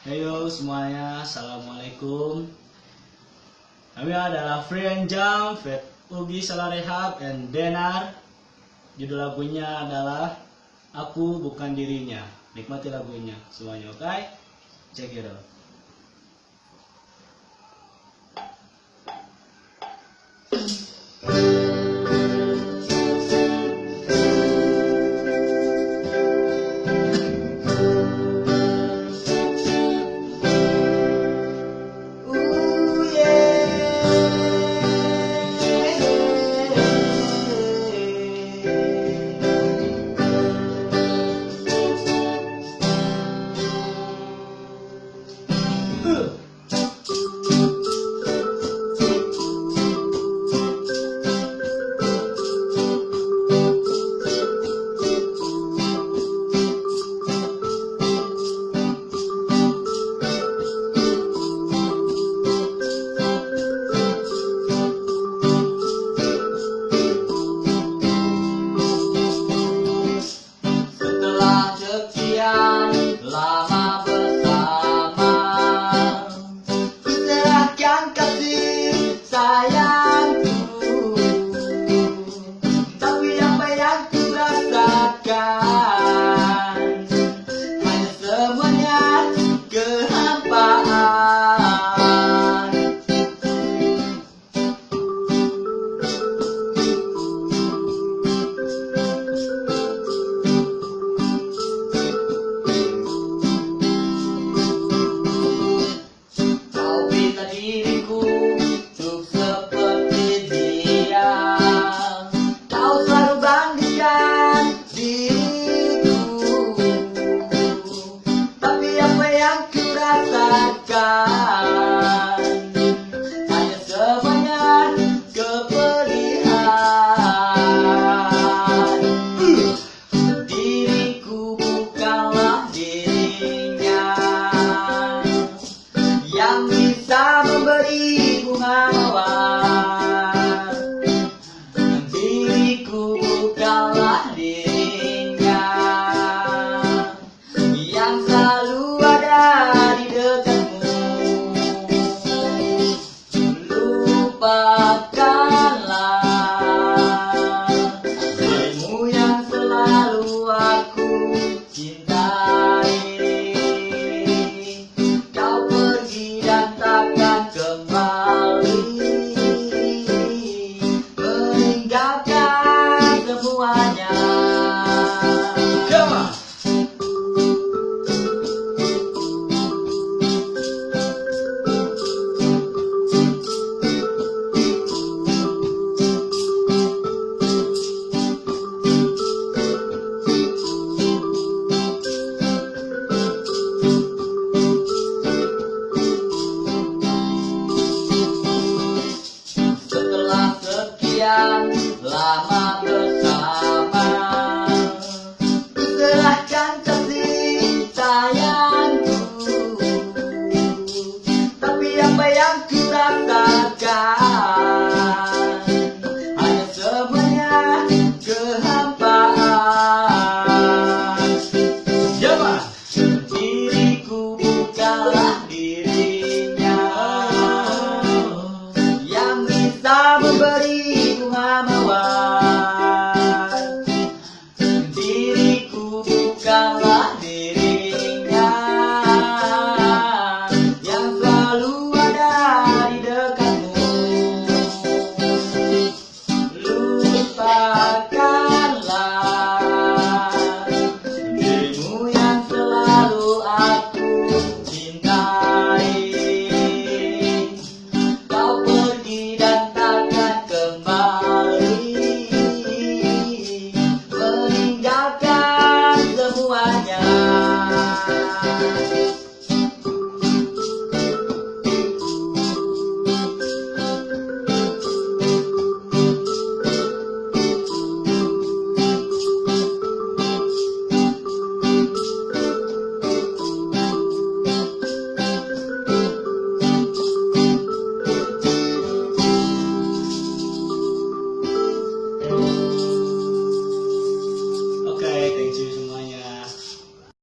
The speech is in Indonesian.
Heyo semuanya, Assalamualaikum Kami adalah Free and Jump, Fat Ugi Salarehab, and Denar Judul lagunya adalah Aku Bukan Dirinya Nikmati lagunya semuanya, oke? Okay? Check it out 그 cuidado boca listen